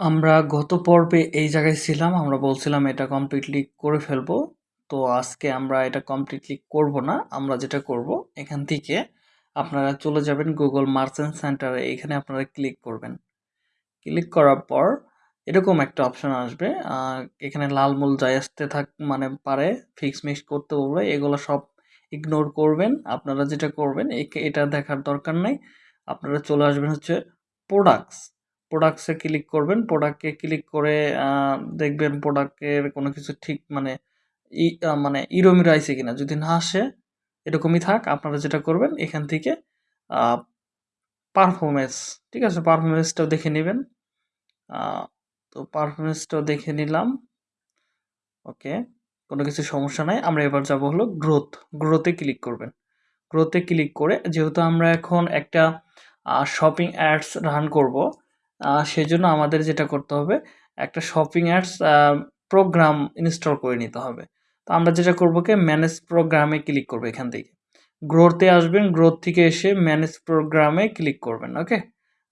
আমরা গত পর্বে এই জায়গায় ছিলাম। আমরা বলছিলাম এটা কমপ্লিটলি করে ফেলব। তো আজকে আমরা এটা কমপ্লিটলি করব না। আমরা যেটা করব, এখান থেকে আপনারা চলে যাবেন গুগল মার্চেন্ট সেন্টারে এখানে আপনারা ক্লিক করবেন। ক্লিক করার পর এরকম একটা অপশন আসবে। এখানে লাল মূল যাই আসতে থাক মানে পারে ফিক্স মিক্স করতে বলবে, এগুলো সব ইগনোর করবেন। আপনারা যেটা করবেন এটা দেখার দরকার নাই। আপনারা চলে আসবেন হচ্ছে প্রোডাক্টস। প্রোডাক্টসে ক্লিক করবেন। প্রোডাক্টে ক্লিক করে দেখবেন প্রোডাক্টের কোনো কিছু ঠিক মানে ই মানে ইরো-মিরো আইছে কিনা। যদি না আসে এরকমই থাক। আপনারা যেটা করবেন এখান থেকে আ পারফরম্যান্স, ঠিক আছে? পারফরমেন্সটাও দেখে নেবেন তো পারফরমেন্সটাও দেখে নিলাম। ওকে। কোনো কিছু সমস্যা নাই। আমরা এবার যাব হলো গ্রোথ। গ্রোথে ক্লিক করবেন। গ্রোথে ক্লিক করে যেহেতু আমরা এখন একটা শপিং অ্যাডস রান করব, সেজন্য আমাদের যেটা করতে হবে একটা শপিং অ্যাডস প্রোগ্রাম ইনস্টল করে নিতে হবে। তো আমরা যেটা করব কি ম্যানেজ প্রোগ্রামে ক্লিক করব এখান থেকে। গ্রোথে আসবেন, গ্রোথ থেকে এসে ম্যানেজ প্রোগ্রামে ক্লিক করবেন। ওকে?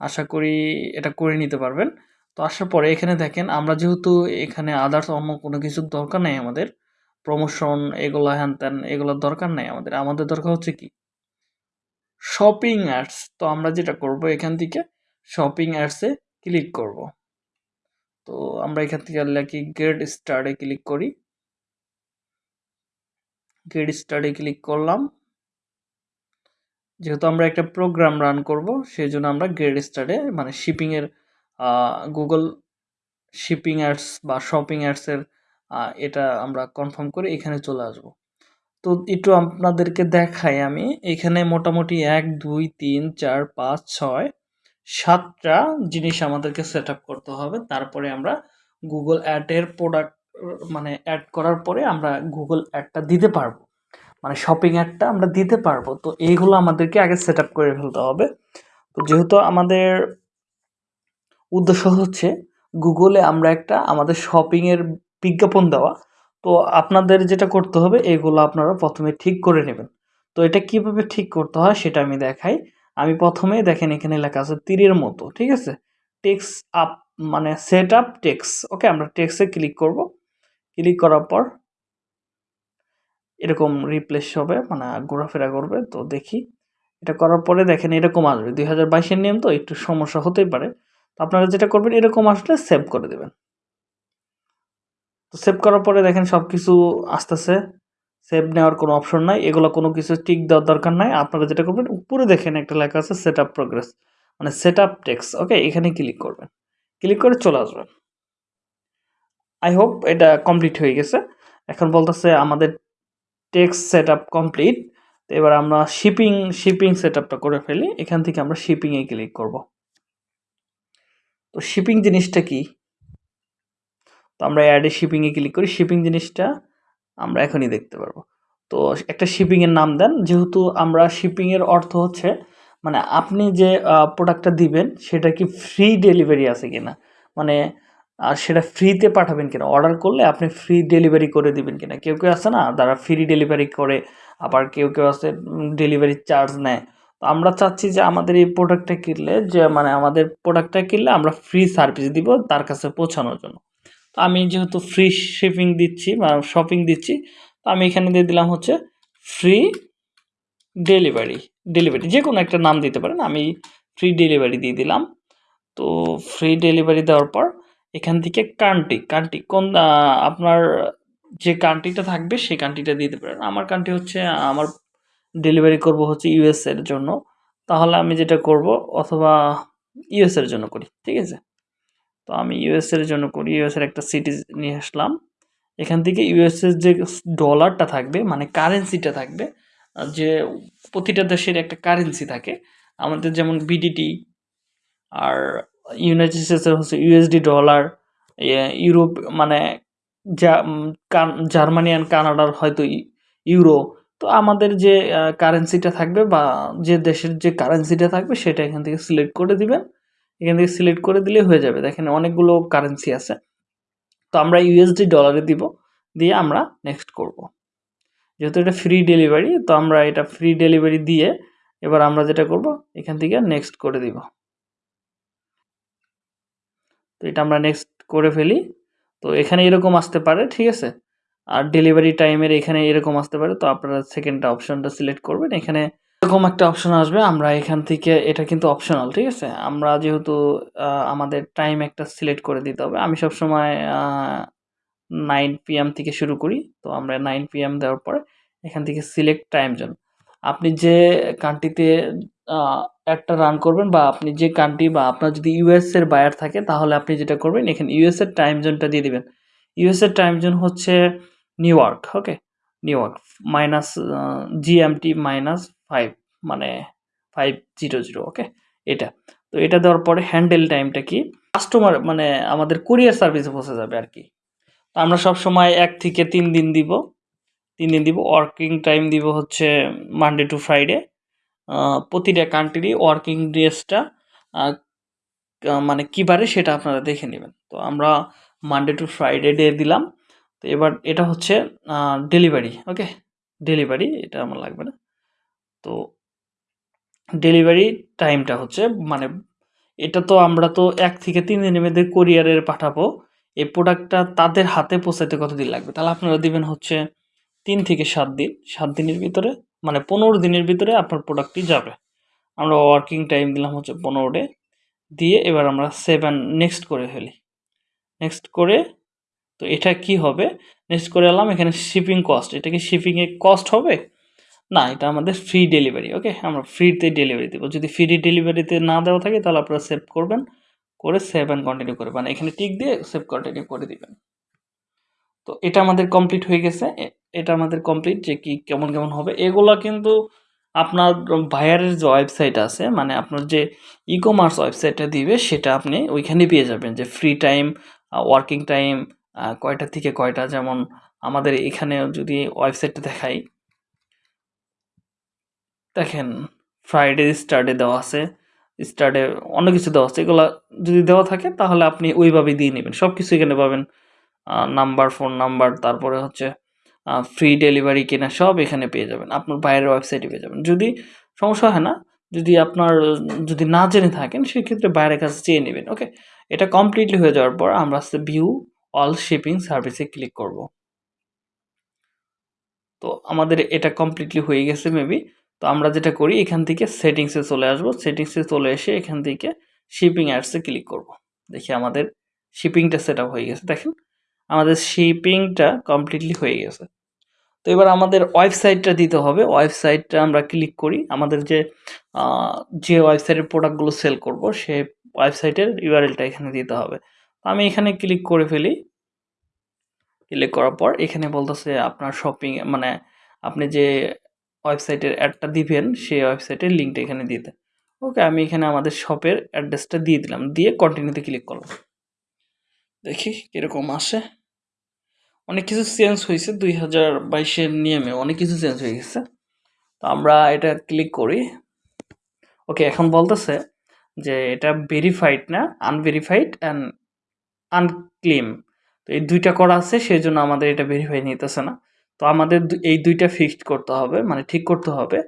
আশা করি এটা করে নিতে পারবেন। তো আসার পরে এখানে দেখেন আমরা যেহেতু এখানে আদার্স অন্য কোনো কিছুর দরকার নাই আমাদের। প্রমোশন এগুলা হ্যান-ত্যান এগুলোর দরকার নাই আমাদের। আমাদের দরকার হচ্ছে কি? Shopping ads. তো আমরা যেটা করব এখান থেকে শপিং অ্যাডস ক্লিক করব। তো আমরা এখান থেকে লেখি গেট স্টার্ট ক্লিক করি। গেট স্টার্ট এ ক্লিক করলাম। যেহেতু আমরা একটা প্রোগ্রাম রান করব সেজন্য আমরা গেট স্টার্ট এ মানে শিপিং এর আ Google শিপিং অ্যাডস বা শপিং অ্যাডস এর আ এটা আমরা কনফার্ম করে এখানে চলে আসব। তো একটু আপনাদেরকে দেখাই আমি। এখানে মোটামুটি ১, ২, ৩, ৪, ৫, ৬, ৭ টা জিনিস আমাদেরকে সেটআপ করতে হবে। তারপরে আমরা গুগল অ্যাডের প্রোডাক্ট মানে অ্যাড করার পরে আমরা গুগল অ্যাডটা দিতে পারব। মানে শপিং অ্যাডটা আমরা দিতে পারব। তো এইগুলো আমাদেরকে আগে সেটআপ করে ফেলতে হবে। তো যেহেতু আমাদের উদ্দেশ্য হচ্ছে গুগলে আমরা একটা আমাদের শপিংয়ের বিজ্ঞাপন দেওয়া। তো আপনাদের যেটা করতে হবে, এগুলো আপনারা প্রথমে ঠিক করে নেবেন। তো এটা কীভাবে ঠিক করতে হয়, সেটা আমি দেখাই। আমি প্রথমেই দেখেন এখানে লেখা আছে তীরের মতো, ঠিক আছে? টেক্স আপ মানে সেট আপ টেক্স। ওকে? আমরা টেক্সে ক্লিক করব। ক্লিক করার পর এরকম রিপ্লেস হবে মানে ঘোরাফেরা করবে। তো দেখি। এটা করার পরে দেখেন এরকম আসবে। দুই হাজার বাইশের নিয়ম তো একটু সমস্যা হতেই পারে। তো আপনারা যেটা করবেন এরকম আসলে সেভ করে দেবেন তো সেভ করার পরে দেখেন সবকিছু আসতেছে। সেভ নেওয়ার কোনো অপশন নাই। এগুলো কোনো কিছু টিক দেওয়ার দরকার নাই। আপনারা যেটা করবেন, উপরে দেখেন একটা লেখা আছে সেট আপ প্রোগ্রেস। মানে সেট আপ টেক্স ওকে? এখানে ক্লিক করবেন। ক্লিক করে চলে আসবেন। আই হোপ এটা কমপ্লিট হয়ে গেছে। এখন বলতেছে আমাদের টেক্সট সেটআপ কমপ্লিট। তো এবার আমরা শিপিং শিপিং সেটআপটা করে ফেলি। এখান থেকে আমরা শিপিং এ ক্লিক করব। তো শিপিং জিনিসটা কি? তো আমরা অ্যাডে শিপিংয়ে ক্লিক করি। শিপিং জিনিসটা আমরা এখনই দেখতে পারব। তো একটা শিপিং এর নাম দেন। যেহেতু আমরা শিপিং এর অর্থ হচ্ছে মানে আপনি যে প্রোডাক্টটা দিবেন সেটা কি ফ্রি ডেলিভারি আছে কিনা? মানে আ সেটা ফ্রিতে পাঠাবেন কিনা? অর্ডার করলে আপনি ফ্রি ডেলিভারি করে দিবেন কিনা? কেউ, কেউ আছে না যারা ফ্রি ডেলিভারি করে। আবার কেউ, কেউ আছে ডেলিভারি চার্জ নেয়। তো আমরা চাচ্ছি যে আমাদের এই প্রোডাক্টটা কিনলে যে মানে আমাদের প্রোডাক্টটা কিনলে আমরা ফ্রি সার্ভিস দিব তার কাছে পৌঁছানোর জন্য। তো আমি যেহেতু ফ্রি শিপিং দিচ্ছি বা শপিং দিচ্ছি, তো আমি এখানে দিয়ে দিলাম হচ্ছে ফ্রি ডেলিভারি, ডেলিভারি যে কোনো একটা নাম দিতে পারেন। আমি ফ্রি ডেলিভারি দিয়ে দিলাম। তো ফ্রি ডেলিভারি দেওয়ার পর এখান থেকে কান্ট্রি, কান্ট্রি কোন আপনার যে কান্ট্রিটা থাকবে সেই কান্ট্রিটা দিতে পারেন। আমার কান্ট্রি হচ্ছে আমার ডেলিভারি করব হচ্ছে ইউএস এর জন্য। তাহলে আমি যেটা করব অথবা ইউএস এর জন্য করি। ঠিক আছে? তো আমি ইউএস এর জন্য করি। ইউএস এর একটা সিটি নিয়ে আসলাম। এখান থেকে ইউএস এর যে ডলারটা থাকবে মানে কারেন্সিটা থাকবে যে প্রতিটা দেশের একটা কারেন্সি থাকে। আমাদের যেমন বিডিটি আর ইউনাইটেড স্টেটস এর হচ্ছে ইউএসডি ডলার, ইউরোপ মানে জার্মানি অ্যান্ড কানাডার হয়তো ইউরো। তো আমাদের যে কারেন্সিটা থাকবে বা যে দেশের যে কারেন্সিটা থাকবে সেটা এখান থেকে সিলেক্ট করে দিবেন। এখান থেকে সিলেক্ট করে দিলেই হয়ে যাবে। দেখেন অনেকগুলো কারেন্সি আছে। তো আমরা ইউএসডি ডলারে দিব। দিয়ে আমরা নেক্সট করব। যেহেতু এটা ফ্রি ডেলিভারি তো আমরা এটা ফ্রি ডেলিভারি দিয়ে এবার আমরা যেটা করব, এখান থেকে নেক্সট করে দিব। তো এটা আমরা নেক্সট করে ফেলি তো এখানে এরকম আসতে পারে, ঠিক আছে আর ডেলিভারি টাইমের এখানে এরকম আসতে পারে, তো আপনারা সেকেন্ডটা অপশনটা সিলেক্ট করবেন এখানে এরকম একটা অপশন আসবে, আমরা এখান থেকে, এটা কিন্তু অপশনাল ঠিক আছে? আমরা যেহেতু আমাদের টাইম একটা সিলেক্ট করে দিতে হবে, আমি সবসময় নাইন পিএম থেকে শুরু করি, তো আমরা নাইন পিএম দেওয়ার পরে এখান থেকে সিলেক্ট টাইম জোন আপনি যে কান্ট্রিতে একটা রান করবেন বা আপনি যে কান্ট্রি বা আপনার যদি ইউএস এর বায়ার থাকে, তাহলে আপনি যেটা করবেন, এখানে ইউএস এর টাইম জোনটা দিয়ে দিবেন। ইউএস এর টাইম জোন হচ্ছে New York okay New York minus GMT minus five মানে ফাইভ জিরো জিরো ওকে এটা। তো এটা দেওয়ার পরে হ্যান্ডেল টাইমটা কি? কাস্টমার মানে আমাদের কুরিয়ার সার্ভিসে পৌঁছে যাবে আর কি। তো আমরা সব সময় এক থেকে তিন দিন দিব। তিন দিন দিব। ওয়ার্কিং টাইম দিব হচ্ছে মানডে টু ফ্রাইডে প্রতিটা কান্ট্রি ওয়ার্কিং ডেজটা মানে কী বারে সেটা আপনারা দেখে নেবেন। তো আমরা মানডে টু ফ্রাইডে ডে দিলাম। তো এবার এটা হচ্ছে ডেলিভারি ওকে ডেলিভারি এটা আমার লাগবে না। তো ডেলিভারি টাইমটা হচ্ছে মানে এটা তো আমরা তো এক থেকে তিন দিনের মধ্যে কোরিয়ারের পাঠাবো। এই প্রোডাক্টটা তাদের হাতে পৌঁছাতে কতদিন লাগবে? তাহলে আপনারা দিবেন হচ্ছে তিন থেকে সাত দিন। সাত দিনের ভিতরে মানে পনেরো দিনের ভিতরে আপনার প্রোডাক্টটি যাবে। আমরা ওয়ার্কিং টাইম দিলাম হচ্ছে পনেরো ডে। দিয়ে এবার আমরা সেভেন নেক্সট করে ফেলি। নেক্সট করে, তো এটা কি হবে? নেক্সট করে এলাম, এখানে শিপিং কস্ট এটা কি শিপিংয়ে কস্ট হবে? না, এটা আমাদের ফ্রি ডেলিভারি ওকে আমরা ফ্রিতে ডেলিভারি দেবো। যদি ফ্রি ডেলিভারিতে না দেওয়া থাকে, তাহলে আপনারা সেভ করবেন, করে সেভ অ্যান্ড কন্টিনিউ করবেন এখানে টিক দিয়ে সেভ কন্টিনিউ করে দিবেন। তো এটা আমাদের কমপ্লিট হয়ে গেছে। এটা আমাদের কমপ্লিট যে কি কেমন কেমন হবে। এগুলো কিন্তু আপনার বায়ারের যে ওয়েবসাইট আছে মানে আপনার যে ই কমার্স ওয়েবসাইটটা দিবে, সেটা আপনি ওইখানে পেয়ে যাবেন। যে ফ্রি টাইম ওয়ার্কিং টাইম কয়টা থেকে কয়টা, যেমন আমাদের এখানে যদি ওয়েবসাইটটা দেখাই দেখেন ফ্রাইডে স্টার্টে দেওয়া আছে স্টার্টে অন্য কিছু দেওয়া আছে। এগুলো যদি দেওয়া থাকে, তাহলে আপনি ওইভাবেই দিয়ে নেবেন। সব কিছু এখানে পাবেন। নাম্বার ফোন নাম্বার তারপরে হচ্ছে ফ্রি ডেলিভারি কিনা, সব এখানে পেয়ে যাবেন। আপনার বাইরের ওয়েবসাইটে পেয়ে যাবেন। যদি সমস্যা হয় না, যদি আপনার, যদি না জেনে থাকেন, সেক্ষেত্রে বাইরের কাছে চেয়ে নেবেন ওকে এটা কমপ্লিটলি হয়ে যাওয়ার পর আমরা আস্তে ভিউ অল শিপিং সার্ভিসে ক্লিক করব। তো আমাদের এটা কমপ্লিটলি হয়ে গেছে মেবি তো আমরা যেটা করি, এখান থেকে সেটিংসে চলে আসব। সেটিংসে চলে এসে এখান থেকে শিপিং অ্যাডসে ক্লিক করব। দেখি আমাদের শিপিংটা সেট হয়ে গেছে। দেখেন, আমাদের শিপিংটা কমপ্লিটলি হয়ে গেছে। তো এবার আমাদের ওয়েবসাইটটা দিতে হবে। ওয়েবসাইটটা আমরা ক্লিক করি। আমাদের যে যে ওয়েবসাইটের প্রোডাক্টগুলো সেল করব সেই ওয়েবসাইটের ইউআরএলটা এখানে দিতে হবে। আমি এখানে ক্লিক করে ফেলি। ক্লিক করার পর এখানে বলতেছে আপনার শপিং মানে আপনি যে ওয়েবসাইটের অ্যাডটা দিবেন, সেই ওয়েবসাইটের লিঙ্কটা এখানে দিতে ওকে, আমি এখানে আমাদের শপের অ্যাড্রেসটা দিয়ে দিলাম। দিয়ে কন্টিনিউতে ক্লিক করলাম। দেখি কীরকম আসে। অনেক কিছু চেঞ্জ হয়েছে দুই হাজার বাইশের নিয়মে, অনেক কিছু চেঞ্জ হয়ে গেছে। তো আমরা এটা ক্লিক করি। ওকে, এখন বলতেছে যে এটা ভেরিফাইড না আনভেরিফাইড অ্যান্ড আনক্লেম তো এই দুইটা করা আছে, সেই জন্য আমাদের এটা ভেরিফাই নিতেছে না। তো আমাদের এই দুইটা ফিক্সড করতে হবে মানে ঠিক করতে হবে।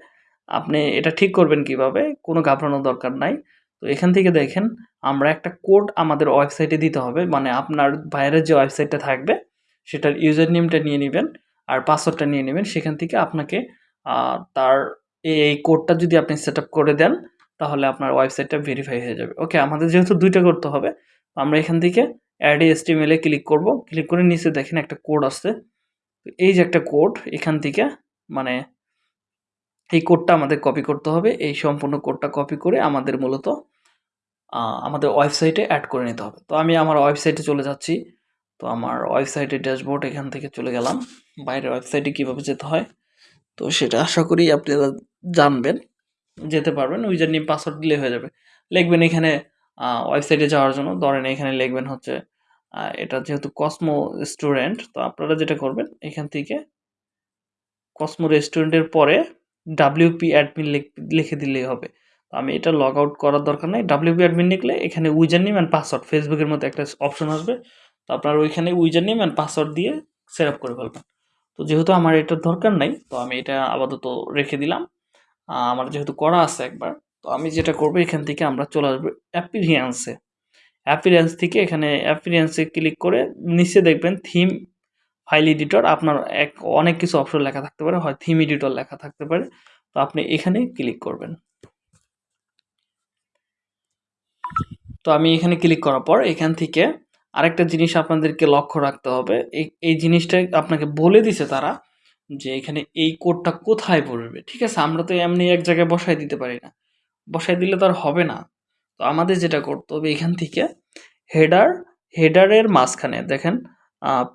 আপনি এটা ঠিক করবেন কীভাবে? কোনো ঘাবড়ানোর দরকার নাই। তো এখান থেকে দেখেন, আমরা একটা কোড আমাদের ওয়েবসাইটে দিতে হবে মানে আপনার বাইরের যে ওয়েবসাইটটা থাকবে, সেটার ইউজার নেমটা নিয়ে নেবেন আর পাসওয়ার্ডটা নিয়ে নেবেন। সেখান থেকে আপনাকে তার এই কোডটা যদি আপনি সেট করে দেন, তাহলে আপনার ওয়েবসাইটটা ভেরিফাই হয়ে যাবে। ওকে আমাদের যেহেতু দুইটা করতে হবে আমরা এখান থেকে অ্যাড এসটিএমএল এ ক্লিক করব। ক্লিক করে নিচে দেখেন একটা কোড আসছে। এই যে একটা কোড এখান থেকে মানে এই কোডটা আমাদের কপি করতে হবে। এই সম্পূর্ণ কোডটা কপি করে আমাদের মূলত আমাদের ওয়েবসাইটে অ্যাড করে নিতে হবে। তো আমি আমার ওয়েবসাইটে চলে যাচ্ছি। তো আমার ওয়েবসাইটের ড্যাশবোর্ড এখান থেকে চলে গেলাম। বাইরের ওয়েবসাইটে কীভাবে যেতে হয়? তো সেটা আশা করি আপনারা জানবেন, যেতে পারবেন। ইউজার নিয়ে পাসওয়ার্ড দিলে হয়ে যাবে। লিখবেন এখানে ওয়েবসাইটে যাওয়ার জন্য। ধরেন এখানে লিখবেন হচ্ছে এটা যেহেতু কসমো স্টুডেন্ট তো আপনারা যেটা করবেন, এখান থেকে কসমো রেস্টুরেন্টের পরে ডাব্লিউপি অ্যাডমিন লিখে দিলেই হবে। তো আমি এটা লগ আউট করার দরকার নেই। ডাব্লিউপি অ্যাডমিন লিখলে এখানে উইজার নেম অ্যান্ড পাসওয়ার্ড ফেসবুকের মতো একটা অপশন আসবে। তো আপনার ওইখানে উইজার নেম অ্যান্ড পাসওয়ার্ড দিয়ে সেট আপ করে ফেলবেন। তো যেহেতু আমার এটার দরকার নাই, তো আমি এটা আপাতত রেখে দিলাম। আমার যেহেতু করা আছে একবার, তো আমি যেটা করব, এখান থেকে আমরা চলে আসব অ্যাপিরিয়েন্সে অ্যাপিরিয়েন্স থেকে এখানে অ্যাপিরিয়েন্সে ক্লিক করে নিচে দেখবেন থিম ফাইল এডিটর আপনার এক, অনেক কিছু অপশন লেখা থাকতে পারে। হয় থিম এডিটর লেখা থাকতে পারে। তো আপনি এখানে ক্লিক করবেন। তো আমি এখানে ক্লিক করার পর এখান থেকে আরেকটা জিনিস আপনাদেরকে লক্ষ্য রাখতে হবে। এই জিনিসটা আপনাকে বলে দিছে তারা যে এখানে এই কোডটা কোথায় পড়বে। ঠিক আছে? আমরা তো এমনি এক জায়গায় বসায় দিতে পারি না। বসায় দিলে তো আর হবে না। তো আমাদের যেটা করতে হবে এখান থেকে হেডার হেডারের মাঝখানে দেখেন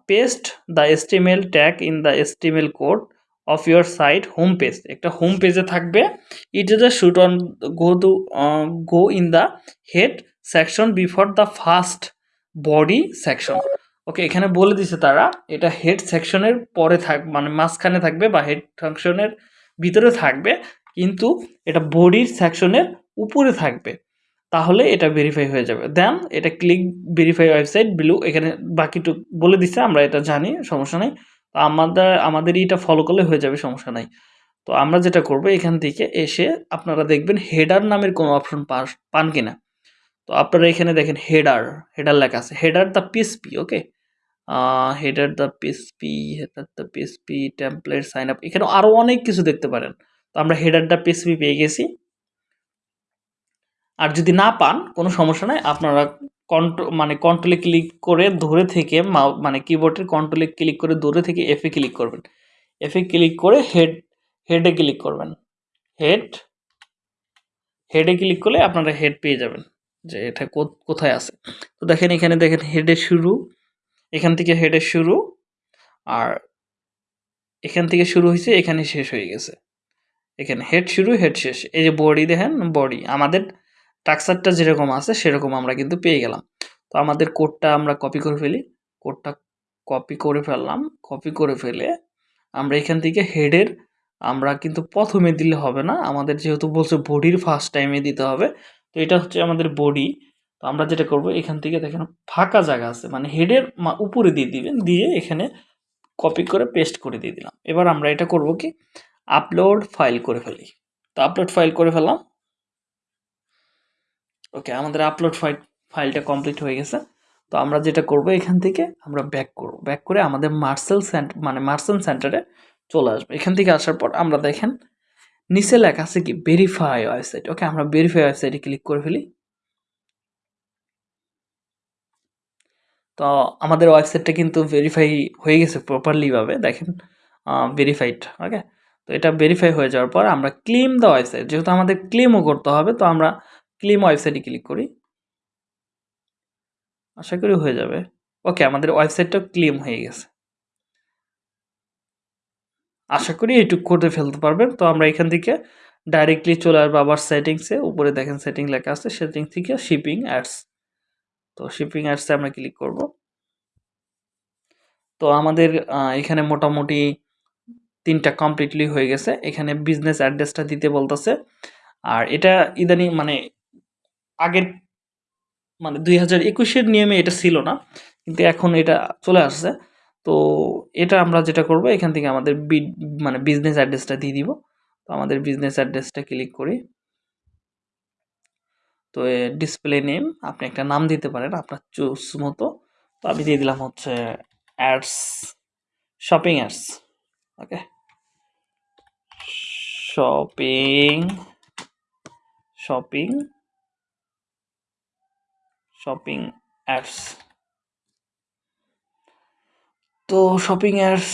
paste the HTML tag in the HTML code of your site home page একটা হোম পেজে থাকবে। It is the shoot on go to go in the head section before the first body section okay এখানে বলে দিছে তারা, এটা head সেকশনের পরে থাক মানে মাঝখানে থাকবে বা হেড সেকশনের ভিতরে থাকবে, কিন্তু এটা বডির সেকশনের উপরে থাকবে। তাহলে এটা ভেরিফাই হয়ে যাবে। দেন এটা ক্লিক ভেরিফাই ওয়েবসাইট বিলু এখানে বাকিটুক বলে দিচ্ছে আমরা এটা জানি, সমস্যা নেই। তো আমাদের আমাদের এটা ফলো করলে হয়ে যাবে, সমস্যা নাই। তো আমরা যেটা করব, এখান থেকে এসে আপনারা দেখবেন হেডার নামের কোনো অপশন পান কিনা। তো আপনারা এখানে দেখেন হেডার হেডার লেখা আছে। Header the PSP okay header the PSP header the PSP template sign up এখানে আরও অনেক কিছু দেখতে পারেন। তো আমরা হেডার দ্য পিএসপি পেয়ে গেছি। আর যদি না পান, কোনো সমস্যা নাই, আপনারা কন্ট্রো মানে কন্ট্রোলে ক্লিক করে ধরে থেকে মানে কিবোর্ডের কন্ট্রোলে ক্লিক করে ধরে থেকে এফে ক্লিক করবেন। এফে ক্লিক করে হেড হেডে ক্লিক করবেন। হেড হেডে ক্লিক করলে আপনারা হেড পেয়ে যাবেন, যে এটা কোথায় আছে। তো দেখেন এখানে দেখেন হেডে শুরু, এখান থেকে হেডে শুরু, আর এখান থেকে শুরু হয়েছে, এখানে শেষ হয়ে গেছে। এখানে হেড শুরু হেড শেষ। এই যে বডি দেখেন বডি আমাদের টাক্সারটা যেরকম আছে, সেরকম আমরা কিন্তু পেয়ে গেলাম। তো আমাদের কোডটা আমরা কপি করে ফেলি। কোডটা কপি করে ফেললাম। কপি করে ফেলে আমরা এখান থেকে হেডের আমরা কিন্তু প্রথমে দিলে হবে না। আমাদের যেহেতু বলছে বডির ফার্স্ট টাইমে দিতে হবে, তো এটা হচ্ছে আমাদের বডি তো আমরা যেটা করব, এখান থেকে দেখেন ফাঁকা জায়গা আছে মানে হেডের উপরে দিয়ে দিবেন, দিয়ে এখানে কপি করে পেস্ট করে দিয়ে দিলাম। এবার আমরা এটা করব কি? আপলোড ফাইল করে ফেলি। তো আপলোড ফাইল করে ফেললাম। ওকে আমাদের আপলোড ফাইল ফাইলটা কমপ্লিট হয়ে গেছে। তো আমরা যেটা করব এখান থেকে আমরা ব্যাক করব। ব্যাক করে আমাদের মার্সেল সেন্টার মানে মার্সেল সেন্টারে চলে আসবে। এখান থেকে আসার পর আমরা দেখেন, নিচে লেখা আছে কি ভেরিফাই ওয়েবসাইট ওকে আমরা ভেরিফাই ওয়েবসাইটে ক্লিক করে ফেলি। তো আমাদের ওয়েবসাইটটা কিন্তু ভেরিফাই হয়ে গেছে প্রপারলিভাবে দেখেন ভেরিফাইড ওকে তো এটা ভেরিফাই হয়ে যাওয়ার পর আমরা ক্লেম দ্য ওয়েবসাইট যেহেতু আমাদের ক্লেমও করতে হবে, তো আমরা ক্লেম ওয়েবসাইটে ক্লিক করি। আশা করি হয়ে যাবে। ওকে, আমাদের ওয়েবসাইটটা ক্লেম হয়ে গেছে। আশা করি এইটুকু করে ফেলতে পারবেন। তো আমরা এখান থেকে ডাইরেক্টলি চলে আসব আবার সেটিংসে উপরে দেখেন সেটিং লেখা আছে। সেটিং থেকে শিপিং অ্যাডস তো শিপিং অ্যাডসে আমরা ক্লিক করব। তো আমাদের এখানে মোটামুটি তিনটা কমপ্লিটলি হয়ে গেছে। এখানে বিজনেস অ্যাড্রেসটা দিতে বলতেছে। আর এটা ইদানিং মানে আগের মানে দুই হাজার একুশের নিয়মে এটা ছিল না, কিন্তু এখন এটা চলে আসছে। তো এটা আমরা যেটা করব, এখান থেকে আমাদের মানে বিজনেস অ্যাড্রেসটা দিয়ে দিব। তো আমাদের বিজনেস অ্যাড্রেসটা ক্লিক করি। তো ডিসপ্লে নেম আপনি একটা নাম দিতে পারেন, আপনার চুজ মতো। তো আমি দিয়ে দিলাম হচ্ছে ads shopping ads okay shopping shopping shopping ads তো শপিং অ্যাডস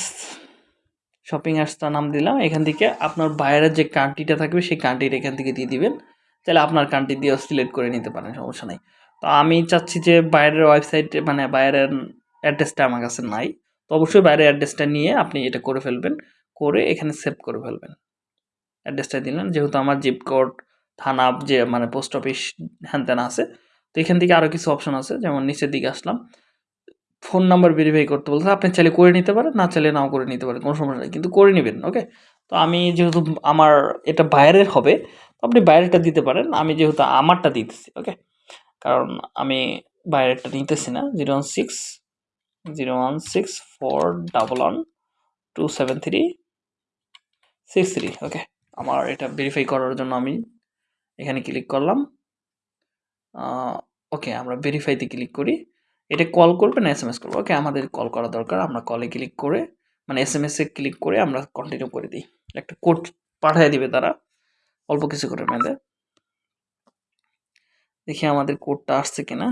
শপিং অ্যাডসটা নাম দিলাম। এখান থেকে আপনার বাইরের যে কান্ট্রিটা থাকবে, সেই কান্ট্রিটা এখান থেকে দিয়ে দিবেন। তাহলে আপনার কান্ট্রি দিয়েও সিলেক্ট করে নিতে পারেন, সমস্যা নেই। তো আমি চাচ্ছি যে বাইরের ওয়েবসাইটে মানে বাইরের অ্যাড্রেসটা আমার কাছে নাই। তো অবশ্যই বাইরের অ্যাড্রেসটা নিয়ে আপনি এটা করে ফেলবেন, করে এখানে সেভ করে ফেলবেন। অ্যাড্রেসটা দিলেন, যেহেতু আমার জিপ কোড থানা, যে মানে পোস্ট অফিস হ্যান আছে তো এখান থেকে আরও কিছু অপশন আছে, যেমন নিচের দিকে আসলাম। ফোন নাম্বার ভেরিফাই করতে বলতে আপনি চাইলে করে নিতে পারেন, না চাইলে নাও করে নিতে পারেন, কোনো সমস্যা নেই, কিন্তু করে নেবেন ওকে তো আমি যেহেতু আমার এটা বাইরের হবে, তো আপনি বাইরেরটা দিতে পারেন, আমি যেহেতু আমারটা দিতেছি ওকে কারণ আমি বাইরেরটা নিতেছি না zero one six zero one six four double one two seven three six three okay আমার এটা ভেরিফাই করার জন্য আমি এখানে ক্লিক করলাম। ওকে, আমরা ভেরিফাইতে ক্লিক করি। এটা কল করবে না এস এম এস করব? ওকে, আমাদের কল করা দরকার। আমরা কলে ক্লিক করে মানে এস এম এসে ক্লিক করে আমরা কন্টিনিউ করে দিই। একটা কোড পাঠিয়ে দিবে তারা। অল্প কিছু করে মেয়েদের দেখি আমাদের কোডটা আসছে কিনা।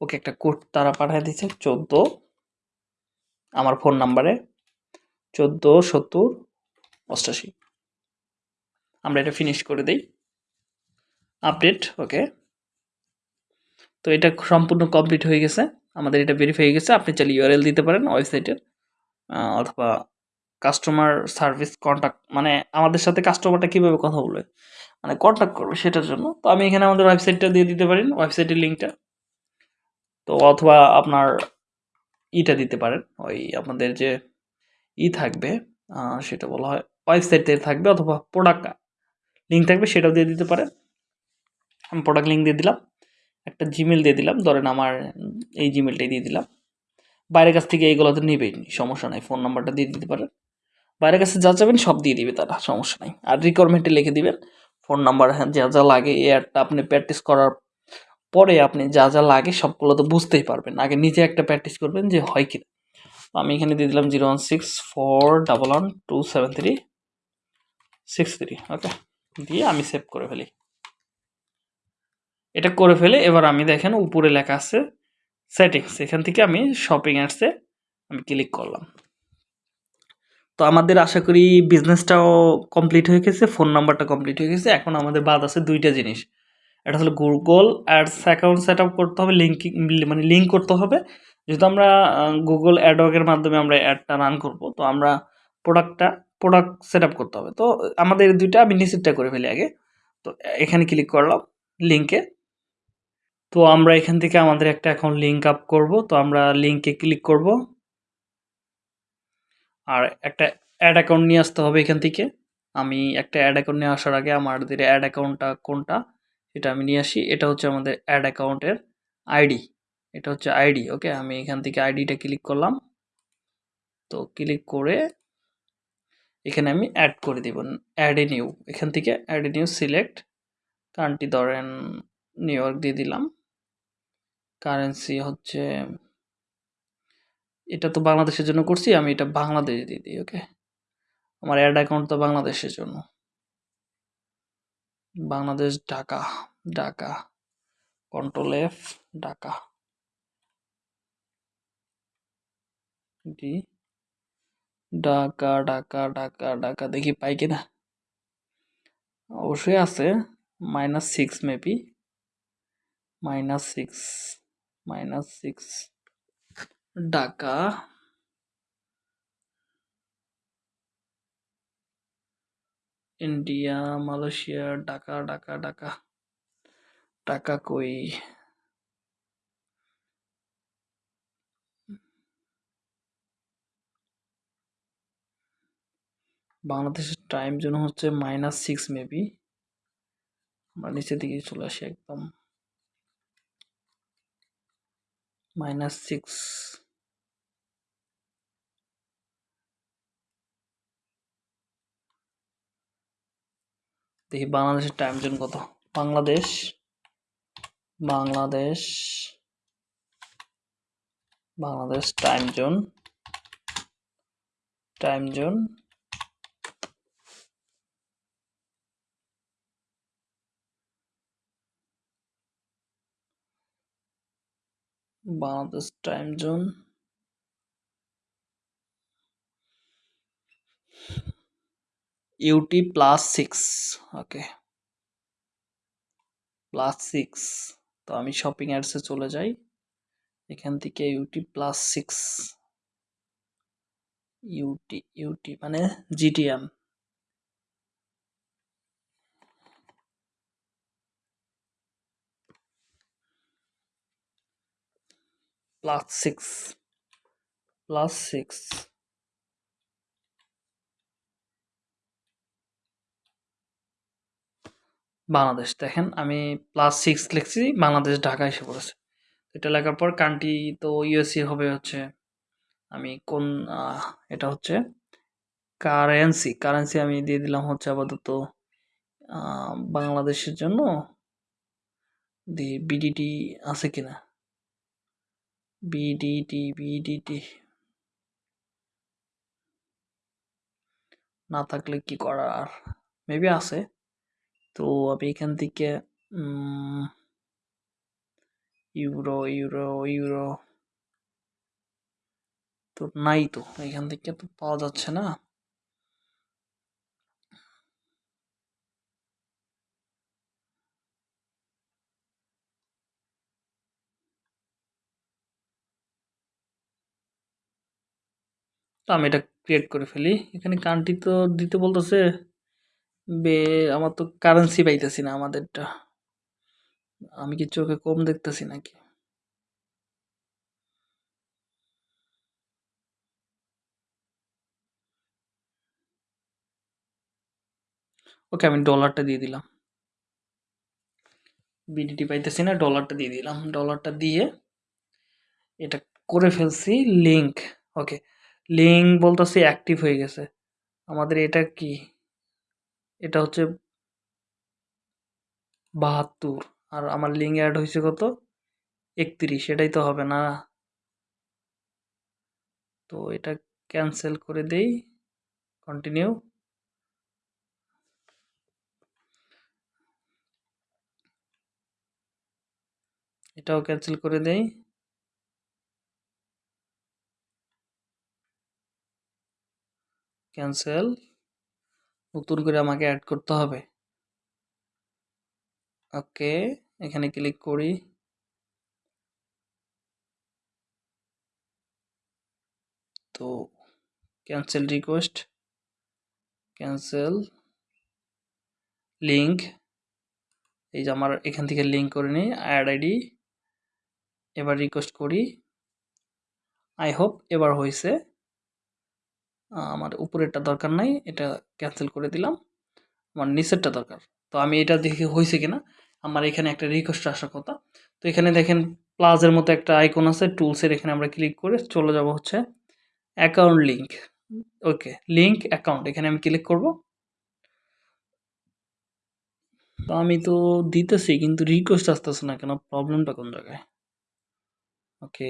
ওকে, একটা কোড তারা পাঠিয়ে দিচ্ছে চোদ্দ। আমার ফোন নাম্বারে চোদ্দ, সত্তর, অষ্টাশি। আমরা এটা ফিনিশ করে দিই। Update, okay? তো এটা সম্পূর্ণ কমপ্লিট হয়ে গেছে। আমাদের এটা ভেরিফাই হয়ে গেছে। আপনি চাইলে ইউআরএল দিতে পারেন ওয়েবসাইটের অথবা কাস্টমার সার্ভিস কন্ট্যাক্ট মানে আমাদের সাথে কাস্টমারটা কীভাবে কথা বলবে মানে কন্ট্যাক্ট করবে সেটার জন্য। তো আমি এখানে আমাদের ওয়েবসাইটটা দিয়ে দিতে পারেন ওয়েবসাইটের লিঙ্কটা তো অথবা আপনার ইটা দিতে পারেন, ওই আপনাদের যে ই থাকবে সেটা বলা হয় ওয়েবসাইটে থাকবে অথবা প্রোডাক্ট লিঙ্ক থাকবে সেটাও দিয়ে দিতে পারেন। আমি প্রোডাক্ট লিঙ্ক দিয়ে দিলাম, একটা জিমেল দিয়ে দিলাম, ধরেন আমার এই জিমেলটাই দিয়ে দিলাম। বাইরের কাছ থেকে এইগুলো তো নেবেই, সমস্যা নাই ফোন নাম্বারটা দিয়ে দিতে পারেন। বাইরের কাছে যা যাবেন সব দিয়ে দিবে তারা, সমস্যা নাই। আর রিকোয়ারমেন্টে লিখে দিবেন ফোন নাম্বার হ্যাঁ যা যা লাগে, এই অ্যাডটা আপনি প্র্যাকটিস করার পরে আপনি যা যা লাগে সবগুলো তো বুঝতেই পারবেন। আগে নিজে একটা প্র্যাকটিস করবেন যে হয় কিনা আমি এখানে দিয়ে দিলাম zero one six four double one two seven three six three, okay? দিয়ে আমি সেভ করে ফেলি। এটা করে ফেলে, এবার আমি দেখেন উপরে লেখা আছে সেটিংস এখান থেকে আমি শপিং অ্যাডসে আমি ক্লিক করলাম। তো আমাদের আশা করি বিজনেসটাও কমপ্লিট হয়ে গেছে ফোন নাম্বারটা কমপ্লিট হয়ে গেছে, এখন আমাদের বাদ আছে দুইটা জিনিস। এটা হলো Google ads account set up করতে হবে লিঙ্কিং মানে লিঙ্ক করতে হবে। যেহেতু আমরা গুগল অ্যাডওয়ার্কের মাধ্যমে আমরা অ্যাডটা রান করব, তো আমরা প্রোডাক্টটা প্রোডাক্ট সেট আপ করতে হবে। তো আমাদের দুইটা আমি নিচেরটা করে ফেলি আগে। তো এখানে ক্লিক করলাম লিঙ্কে তো আমরা এখান থেকে আমাদের একটা অ্যাকাউন্ট লিঙ্ক আপ করব। তো আমরা লিঙ্কে ক্লিক করব। আর একটা অ্যাড অ্যাকাউন্ট নিয়ে আসতে হবে এখান থেকে। আমি একটা অ্যাড অ্যাকাউন্ট নিয়ে আসার আগে আমাদের অ্যাড অ্যাকাউন্টটা কোনটা এটা আমি নিয়ে আসি। এটা হচ্ছে আমাদের অ্যাড অ্যাকাউন্টের আইডি এটা হচ্ছে আইডি ওকে আমি এখান থেকে আইডিটা ক্লিক করলাম। তো ক্লিক করে এখানে আমি অ্যাড করে দিব। অ্যাড এ নিউ এখান থেকে add a new select country ধরেন নিউ ইয়র্ক দিয়ে দিলাম। কারেন্সি হচ্ছে, এটা তো বাংলাদেশের জন্য করছি, আমি এটা বাংলাদেশ দিয়ে দিই ওকে আমার অ্যাড অ্যাকাউন্ট তো বাংলাদেশের জন্য। Bangladesh, Dhaka Dhaka control F Dhaka. D Dhaka Dhaka Dhaka Dhaka, দেখি পাই কিনা অবশ্যই আছে minus six maybe minus six minus six Dhaka India, Malaysia, Dhaka Dhaka Dhaka Dhaka কই? বাংলাদেশের টাইম জোন হচ্ছে মাইনাস সিক্স মেবি আমরা নিচের দিকে চলে আসি একদম। Minus six. দেখি বাংলাদেশের টাইম জোন কত? Bangladesh Bangladesh Bangladesh time zone time zone Bangladesh time zone. UT plus six okay plus six তো আমি শপিং অ্যাডসে চলে যাই। এখান থেকে UT plus six UT UT মানে জিটিএম plus 6 plus 6 বাংলাদেশ, দেখেন আমি প্লাস সিক্স লিখছি, বাংলাদেশ ঢাকা এসে পড়েছে। এটা লেখার পর কান্ট্রি তো ইউএসএ হবে হচ্ছে, আমি কোন এটা হচ্ছে কারেন্সি কারেন্সি আমি দিয়ে দিলাম হচ্ছে আপাতত বাংলাদেশের জন্য দি বিডিটি আছে কিনা? বিডিটি বিডিটি না থাকলে কি করার? মেবি আছে। তো আমি এখান থেকে ইউরো ইউরো ইউরো। তো নাই তো। এখান থেকে তো পাওয়া যাচ্ছে না। তো আমি এটা ক্রিয়েট করে ফেলি। এখানে কান্ট্রি তো দিতে বলতেছে, বে, আমার তো কারেন্সি পাইতেছি না আমাদেরটা। আমি কি চোখে কম দেখতেছি নাকি? ওকে, আমি ডলারটা দিয়ে দিলাম। বিডিটি পাইতেছি না ডলারটা দিয়ে দিলাম। ডলারটা দিয়ে এটা করে ফেলছি লিঙ্ক ওকে লিঙ্ক বলতেছি অ্যাক্টিভ হয়ে গেছে। আমাদের এটা কি? এটা হচ্ছে বাহাত্তর। আর আমার লিঙ্ক অ্যাড হয়েছে কত? একত্রিশ। এটাই তো হবে না। তো এটা ক্যান্সেল করে দেই। কন্টিনিউ এটাও ক্যান্সেল করে দেই। ক্যান্সেল নতুন করে আমাকে অ্যাড করতে হবে। ওকে এখানে ক্লিক করি। তো ক্যান্সেল রিকোয়েস্ট ক্যান্সেল লিঙ্ক এই যে আমার এখান থেকে লিঙ্ক করে নিই অ্যাড আইডি এবার রিকোয়েস্ট করি। আই হোপ এবার হয়েছে। আমার উপরেরটা দরকার নাই এটা ক্যান্সেল করে দিলাম। আমার নিচেরটা দরকার। তো আমি এটা দেখে হয়েছে কিনা? আমার এখানে একটা রিকোয়েস্ট আসার কথা। তো এখানে দেখেন প্লাজের মতো একটা আইকন আছে টুলসের এখানে আমরা ক্লিক করে চলে যাব হচ্ছে account link okay link account এখানে আমি ক্লিক করব। তো আমি তো দিতেছি কিন্তু রিকোয়েস্ট আসতেছে না কেন? প্রবলেমটা কোন জায়গায়? ওকে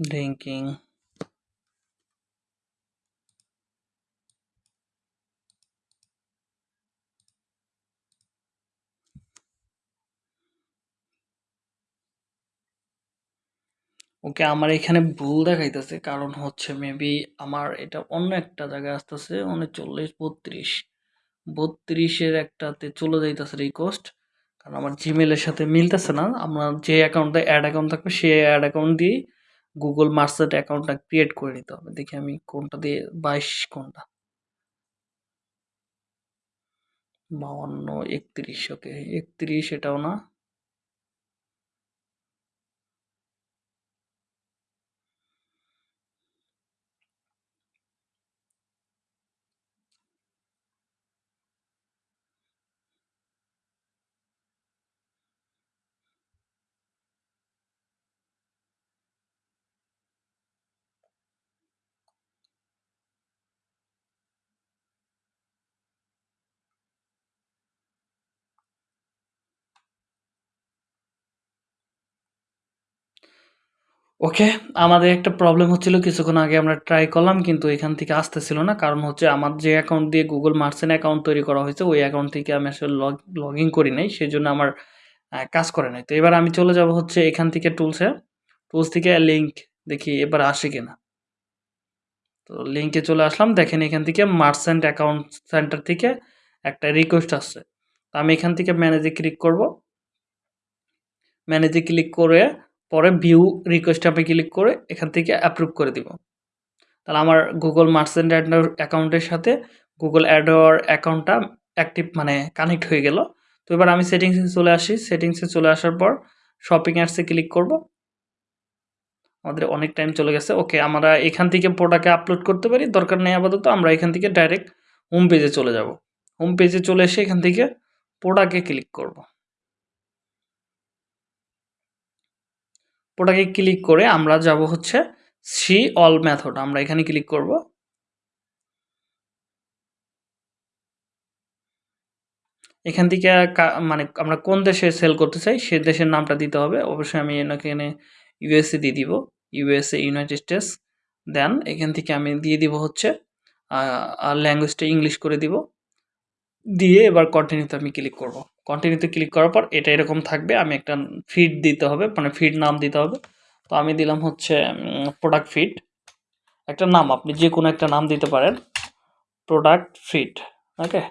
লিঙ্কিং ওকে, আমার এখানে ভুল দেখাইতেছে। কারণ হচ্ছে মেবি আমার এটা অন্য একটা জায়গায় আসতেছে উনচল্লিশ বত্রিশ। বত্রিশের একটাতে চলে যাইতেছে রিকোয়েস্ট কারণ আমার জিমেলের সাথে মিলতেছে না। আমরা যে অ্যাকাউন্টে অ্যাড অ্যাকাউন্ট থাকবে, সেই অ্যাড অ্যাকাউন্ট দিয়ে গুগল মার্সেট অ্যাকাউন্টটা ক্রিয়েট করে নিতে হবে। দেখি আমি কোনটা দিয়ে, বাইশ কোনটা? বাউান্ন একত্রিশ ওকে একত্রিশ এটাও না? ওকে আমাদের একটা প্রবলেম হচ্ছিল, কিছুক্ষণ আগে আমরা ট্রাই করলাম, কিন্তু এখান থেকে আসতেছিল না। কারণ হচ্ছে আমার যে অ্যাকাউন্ট দিয়ে গুগল মার্চেন্ট অ্যাকাউন্ট তৈরি করা হয়েছে, ওই অ্যাকাউন্ট থেকে আমি আসলে লগ লগ ইন করি নাই সেই জন্য আমার কাজ করে নাই। তো এবার আমি চলে যাব হচ্ছে এখান থেকে টুলসে টুলস থেকে লিঙ্ক দেখি এবার আসে কিনা। তো লিঙ্কে চলে আসলাম, দেখেন এখান থেকে মার্সেন্ট অ্যাকাউন্ট সেন্টার থেকে একটা রিকোয়েস্ট আসছে। তো আমি এখান থেকে ম্যানেজে ক্লিক করব। ম্যানেজে ক্লিক করে পরে ভিউ রিকোয়েস্ট আমি ক্লিক করে এখান থেকে অ্যাপ্রুভ করে দিব। তাহলে আমার গুগল মার্চেন্ট অ্যাকাউন্টের সাথে গুগল অ্যাডওয়ার অ্যাকাউন্টটা অ্যাক্টিভ মানে কানেক্ট হয়ে গেল। তো এবার আমি সেটিংসে চলে আসি। সেটিংসে চলে আসার পর শপিং অ্যাডসে ক্লিক করব। আমাদের অনেক টাইম চলে গেছে। ওকে আমরা এখান থেকে প্রোডাক্টে আপলোড করতে পারি। দরকার নেই আপাতত, আমরা এখান থেকে ডাইরেক্ট হোম পেজে চলে যাব। হোম পেজে চলে এসে এখান থেকে প্রোডাক্টে ক্লিক করব। প্রোডাক্টে ক্লিক করে আমরা যাব হচ্ছে সি অল মেথড আমরা এখানে ক্লিক করব। এখান থেকে মানে আমরা কোন দেশে সেল করতে চাই, সে দেশের নামটা দিতে হবে। অবশ্যই আমি এখানে ইউএসএ দিয়ে দিব ইউএসএ ইউনাইটেড স্টেটস দেন এখান থেকে আমি দিয়ে দিব হচ্ছে আর ল্যাঙ্গুয়েজটা ইংলিশ করে দিব। দিয়ে এবার কন্টিনিউতে আমি ক্লিক করব। কন্টিনিউতে ক্লিক করার পর এটা এরকম থাকবে, আমি একটা ফিড দিতে হবে মানে ফিড নাম দিতে হবে। তো আমি দিলাম হচ্ছে প্রোডাক্ট ফিড একটা নাম, আপনি যে কোনো একটা নাম দিতে পারেন। প্রোডাক্ট ফিড ওকে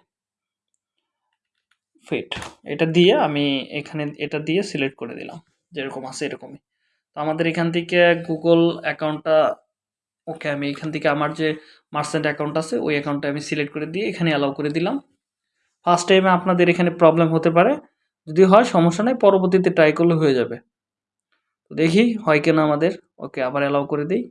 ফিট এটা দিয়ে আমি এখানে এটা দিয়ে সিলেক্ট করে দিলাম, যেরকম আছে এরকমই। তো আমাদের এখান থেকে গুগল অ্যাকাউন্টটা ওকে আমি এখান থেকে আমার যে মার্চেন্ট অ্যাকাউন্ট আছে, ওই অ্যাকাউন্টটা আমি সিলেক্ট করে দিয়ে এখানে অ্যালাউ করে দিলাম। ফার্স্ট টাইমে আপনাদের এখানে প্রবলেম হতে পারে। যদি হয়, সমস্যা নেই, পরবর্তীতে ট্রাই করলে হয়ে যাবে। দেখি, হয় কিনা আমাদের। ওকে আবার অ্যালাউ করে দিই।